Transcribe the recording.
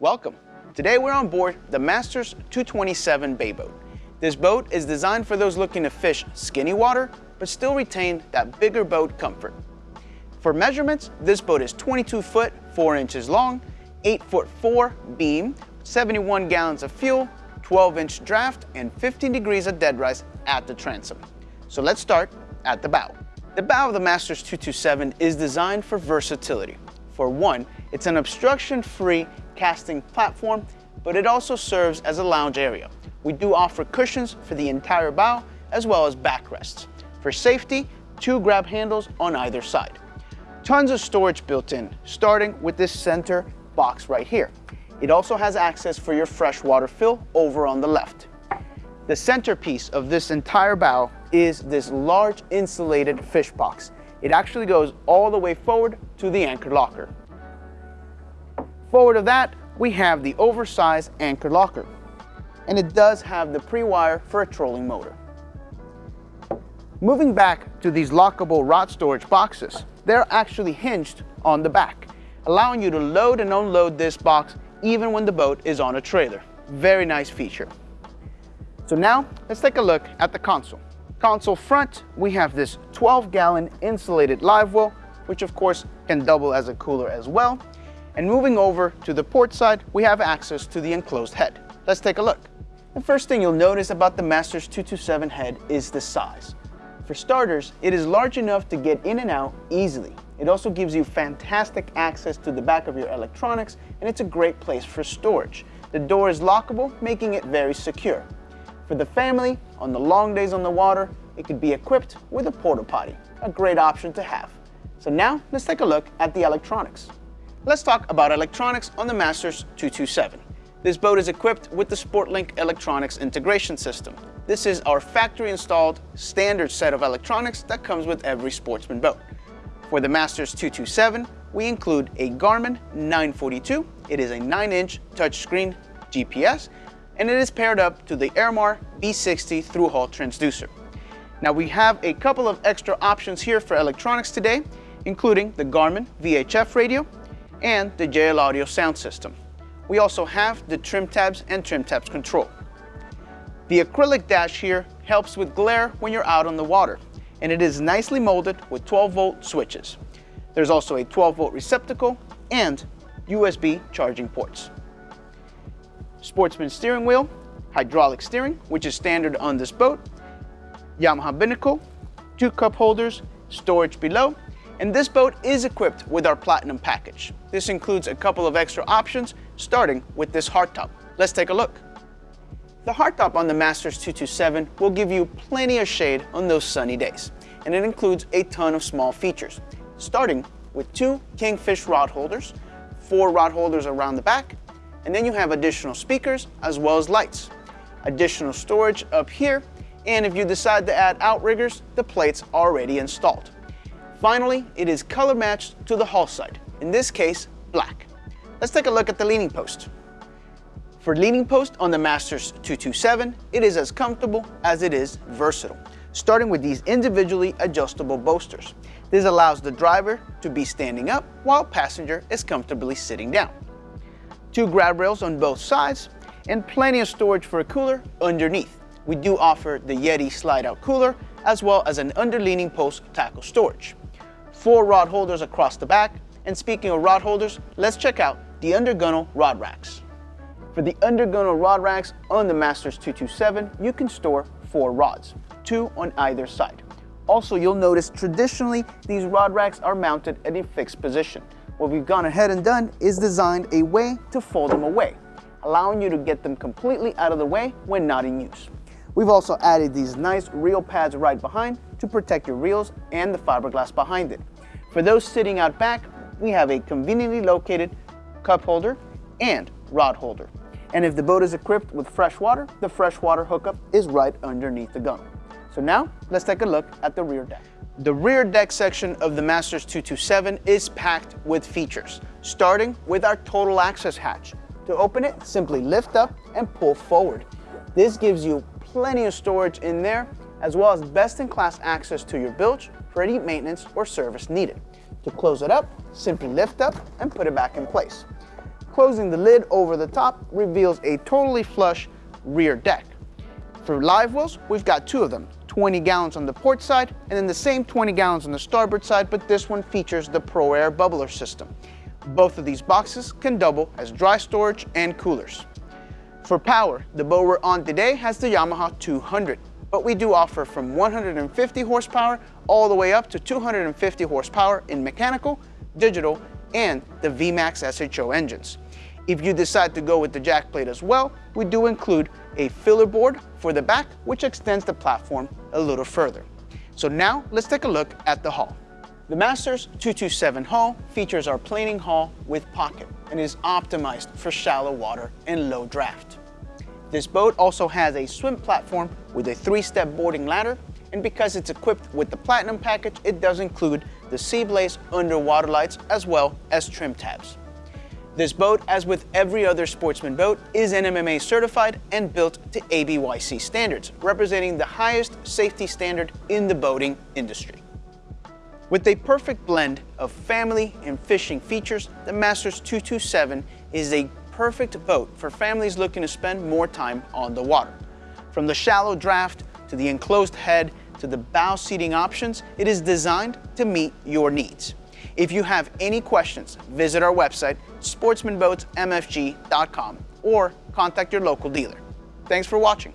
Welcome. Today we're on board the Masters 227 Bay Boat. This boat is designed for those looking to fish skinny water, but still retain that bigger boat comfort. For measurements, this boat is 22 foot 4 inches long, 8 foot 4 beam, 71 gallons of fuel, 12 inch draft, and 15 degrees of dead rise at the transom. So let's start at the bow. The bow of the Masters 227 is designed for versatility. For one, it's an obstruction-free casting platform, but it also serves as a lounge area. We do offer cushions for the entire bow, as well as backrests. For safety, two grab handles on either side. Tons of storage built in, starting with this center box right here. It also has access for your freshwater fill over on the left. The centerpiece of this entire bow is this large insulated fish box. It actually goes all the way forward to the anchor locker. Forward of that, we have the oversized anchor locker. And it does have the pre-wire for a trolling motor. Moving back to these lockable rod storage boxes, they're actually hinged on the back, allowing you to load and unload this box even when the boat is on a trailer. Very nice feature. So now let's take a look at the console. Console front, we have this 12 gallon insulated live well, which of course can double as a cooler as well. And moving over to the port side, we have access to the enclosed head. Let's take a look. The first thing you'll notice about the Masters 227 head is the size. For starters, it is large enough to get in and out easily. It also gives you fantastic access to the back of your electronics and it's a great place for storage. The door is lockable, making it very secure. For the family, on the long days on the water, it could be equipped with a porta potty, a great option to have. So now let's take a look at the electronics. Let's talk about electronics on the Masters 227. This boat is equipped with the SportLink electronics integration system. This is our factory installed standard set of electronics that comes with every sportsman boat. For the Masters 227, we include a Garmin 942. It is a 9-inch touchscreen GPS, and it is paired up to the Airmar B60 through-hull transducer. Now we have a couple of extra options here for electronics today, including the Garmin VHF radio and the JL Audio sound system. We also have the trim tabs and trim tabs control. The acrylic dash here helps with glare when you're out on the water and it is nicely molded with 12 volt switches. There's also a 12 volt receptacle and USB charging ports. Sportsman steering wheel, hydraulic steering, which is standard on this boat, Yamaha binnacle, two cup holders, storage below, and this boat is equipped with our Platinum package. This includes a couple of extra options, starting with this hardtop. Let's take a look. The hardtop on the Masters 227 will give you plenty of shade on those sunny days, and it includes a ton of small features, starting with two Kingfish rod holders, four rod holders around the back, and then you have additional speakers as well as lights. Additional storage up here, and if you decide to add outriggers, the plate's already installed. Finally, it is color matched to the hull side, in this case, black. Let's take a look at the leaning post. For leaning post on the Masters 227, it is as comfortable as it is versatile, starting with these individually adjustable bolsters. This allows the driver to be standing up while passenger is comfortably sitting down. Two grab rails on both sides and plenty of storage for a cooler underneath. We do offer the Yeti slide out cooler as well as an under leaning post tackle storage. Four rod holders across the back and speaking of rod holders, let's check out the undergunnel rod racks. For the undergunnel rod racks on the Masters 227, you can store four rods, two on either side. Also, you'll notice traditionally these rod racks are mounted at a fixed position. What we've gone ahead and done is designed a way to fold them away, allowing you to get them completely out of the way when not in use. We've also added these nice reel pads right behind to protect your reels and the fiberglass behind it. For those sitting out back, we have a conveniently located cup holder and rod holder. And if the boat is equipped with fresh water, the freshwater hookup is right underneath the gun. So now, let's take a look at the rear deck. The rear deck section of the Masters 227 is packed with features, starting with our total access hatch. To open it, simply lift up and pull forward. This gives you plenty of storage in there, as well as best-in-class access to your bilge for any maintenance or service needed. To close it up, simply lift up and put it back in place. Closing the lid over the top reveals a totally flush rear deck. For live wells, we've got two of them, 20 gallons on the port side and then the same 20 gallons on the starboard side, but this one features the Pro Air bubbler system. Both of these boxes can double as dry storage and coolers. For power, the boat we're on today has the Yamaha 200, but we do offer from 150 horsepower all the way up to 250 horsepower in mechanical, digital, and the VMAX SHO engines. If you decide to go with the jack plate as well, we do include a filler board for the back, which extends the platform a little further. So now let's take a look at the hull. The Masters 227 hull features our planing hull with pocket and is optimized for shallow water and low draft. This boat also has a swim platform with a three-step boarding ladder, and because it's equipped with the Platinum package, it does include the Seablaze underwater lights as well as trim tabs. This boat, as with every other sportsman boat, is NMMA certified and built to ABYC standards, representing the highest safety standard in the boating industry. With a perfect blend of family and fishing features, the Masters 227 is a perfect boat for families looking to spend more time on the water. From the shallow draft to the enclosed head to the bow seating options, it is designed to meet your needs. If you have any questions, visit our website, sportsmanboatsmfg.com, or contact your local dealer. Thanks for watching.